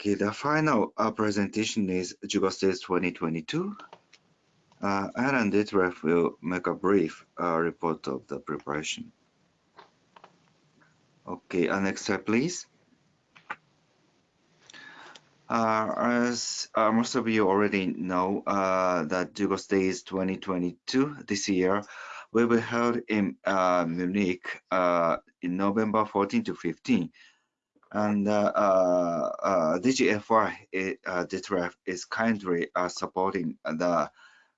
Okay, the final uh, presentation is GGOS Days 2022. Uh, Alan will make a brief uh, report of the preparation. Okay, uh, next slide, please. Uh, as uh, most of you already know, uh, that GGOS Days 2022 this year will be held in Munich in November 14 to 15 and uh, uh, DGFI uh, Detlef is kindly uh, supporting the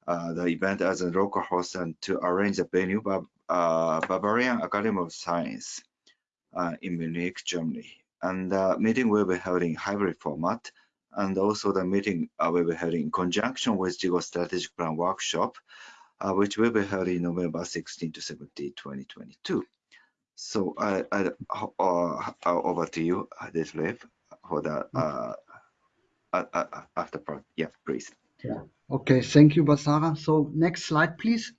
uh, the event as a local host and to arrange the venue by uh, Bavarian Academy of Science uh, in Munich, Germany. And the meeting will be held in hybrid format, and also the meeting uh, will be held in conjunction with GGOS Strategic Plan Workshop, uh, which will be held in November 16 to 17, 2022. So I, I uh, over to you, Detlef, for the uh, uh, after part. Yeah, please. Yeah. Okay. Thank you, Basara. So next slide, please.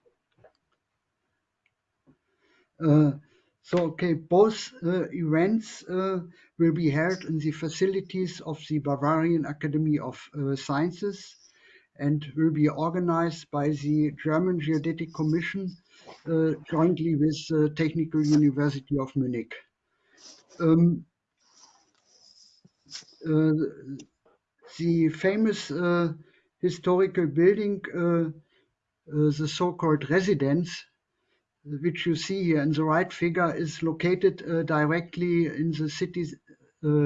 Uh, so okay, both uh, events uh, will be held in the facilities of the Bavarian Academy of uh, Sciences and will be organized by the German Geodetic Commission uh, jointly with uh, Technical University of Munich. Um, Uh, the famous uh, historical building, uh, the so-called residence, which you see here in the right figure, is located directly in the city,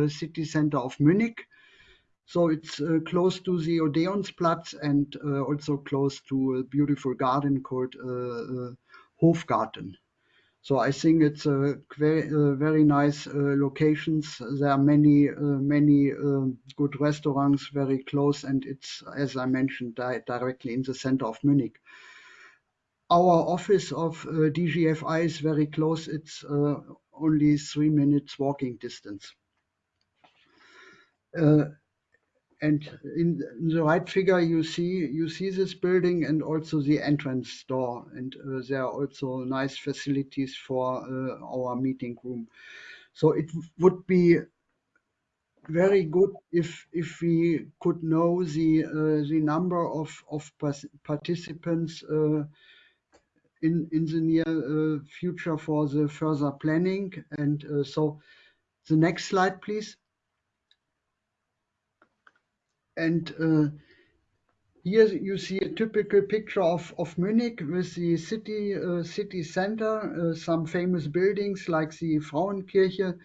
city center of Munich. So it's uh, close to the Odeonsplatz and uh, also close to a beautiful garden called uh, Hofgarten. So I think it's a very, uh, nice uh, locations. There are many, uh, many um, good restaurants very close, and it's, as I mentioned, di directly in the center of Munich. Our office of DGFI is very close. It's only three minutes walking distance. Uh, and in, the right figure you see you see this building and also the entrance door. And uh, there are also nice facilities for uh, our meeting room. So it would be very good if if we could know the uh, the number of of participants uh, in in the near uh, future for the further planning. And uh, so the next slide please and uh, here you see a typical picture of, of Munich with the city uh, city center, uh, some famous buildings like the Frauenkirche,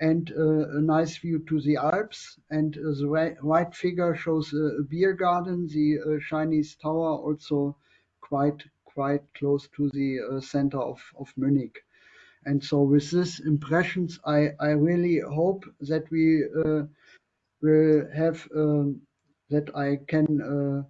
and uh, a nice view to the Alps. And uh, the right, figure shows a, beer garden, the uh, Chinese tower, also quite quite close to the center of, of Munich. And so with these impressions, I, I really hope that we will have um, that I can uh,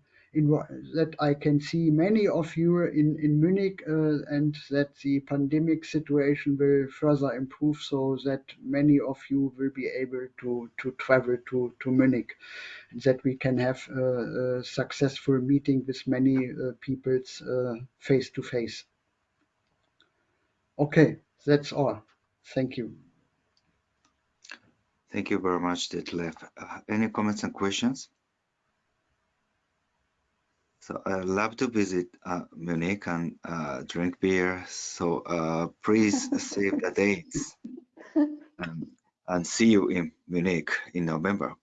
that I can see many of you in in Munich uh, and that the pandemic situation will further improve so that many of you will be able to to travel to to Munich and that we can have a, a successful meeting with many uh, peoples uh, face to face. Okay, that's all. Thank you. Thank you very much, Detlef. Uh, any comments and questions? So I love to visit uh, Munich and uh, drink beer. So uh, please save the dates and, and see you in Munich in November.